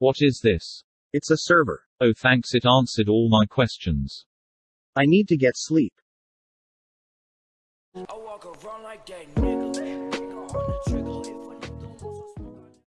What is this? It's a server. Oh thanks it answered all my questions. I need to get sleep.